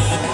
Bye.